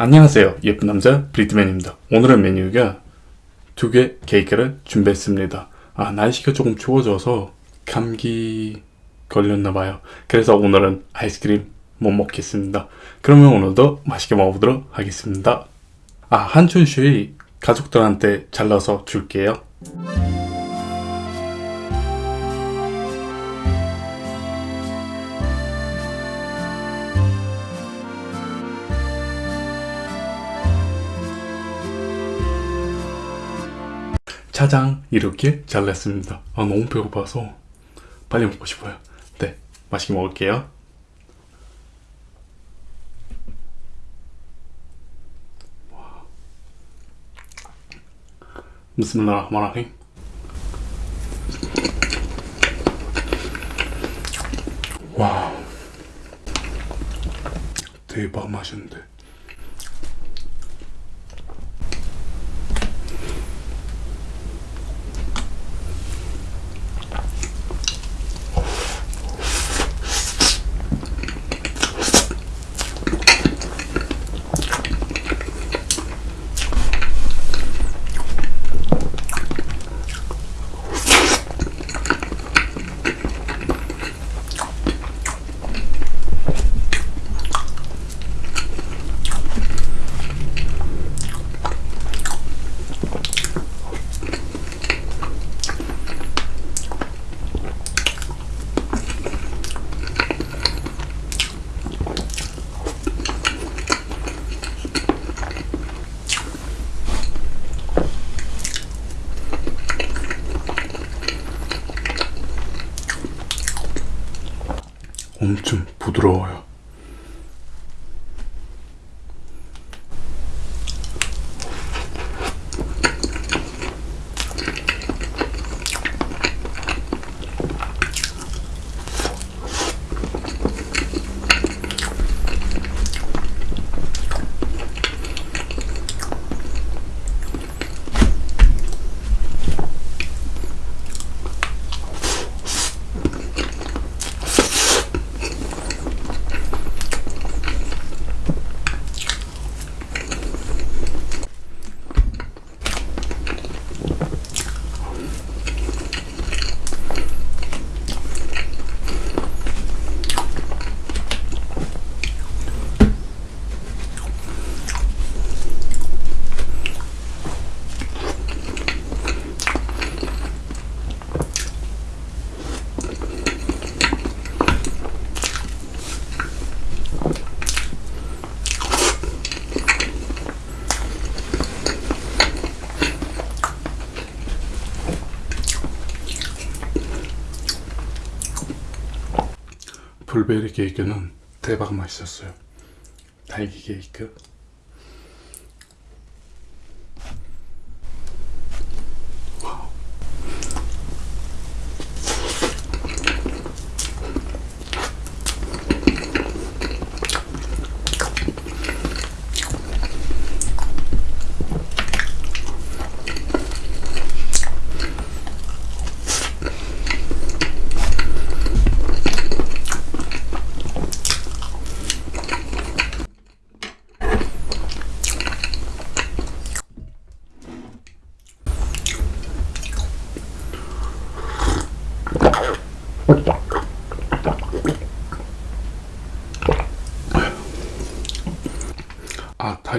안녕하세요. 예쁜 남자 브리트맨입니다. 오늘의 메뉴가 두 개 케이크를 준비했습니다. 아 날씨가 조금 추워져서 감기 걸렸나봐요. 그래서 오늘은 아이스크림 못 먹겠습니다. 그러면 오늘도 맛있게 먹어보도록 하겠습니다. 아 한춘슈이 가족들한테 잘라서 줄게요 짜장 이렇게 잘랐습니다. 아 너무 배고파서 빨리 먹고 싶어요. 네 맛있게 먹을게요. 비스밀라흐마라힘 와 대박 맛있는데 엄청 부드러워요. 블베리 케이크는 대박 맛있었어요. 딸기 케이크.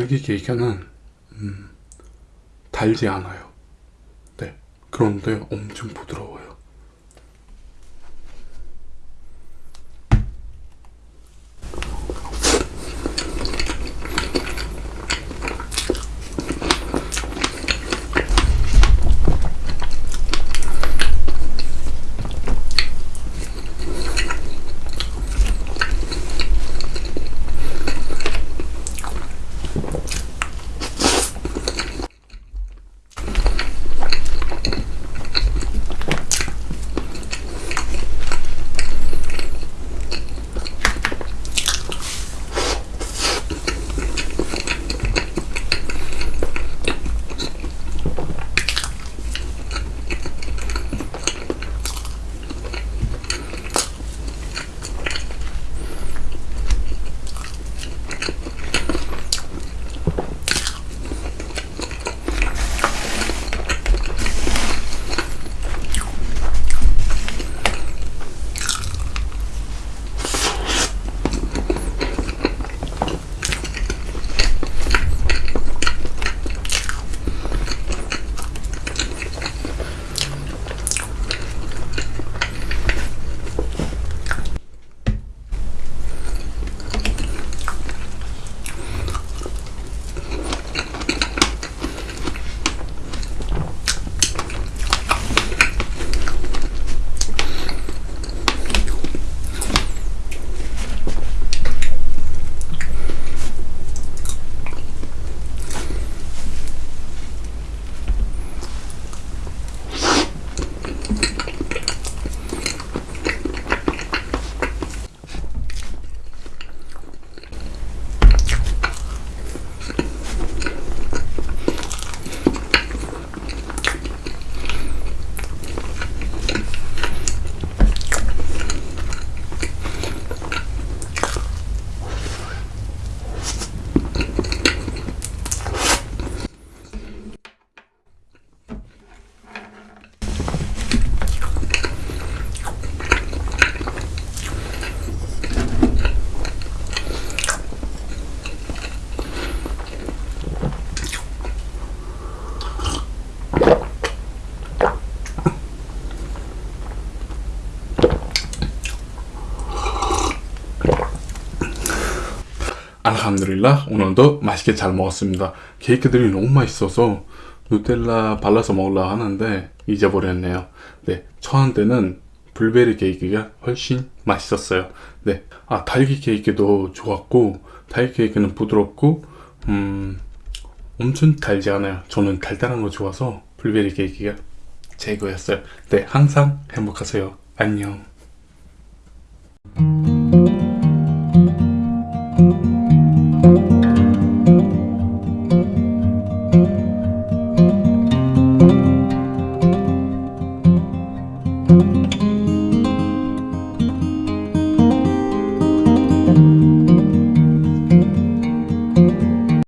아 달기 케이크는 음, 달지 않아요. 네 그런데 엄청 부드러워요. 알함드릴라 오늘도 맛있게 잘 먹었습니다. 케이크들이 너무 맛있어서 누텔라 발라서 먹으려 하는데 잊어버렸네요. 네, 저한테는 블베리 케이크가 훨씬 맛있었어요. 네, 아 딸기 케이크도 좋았고 딸기 케이크는 부드럽고 음 엄청 달지 않아요. 저는 달달한 거 좋아서 블베리 케이크가 최고였어요. 네, 항상 행복하세요. 안녕.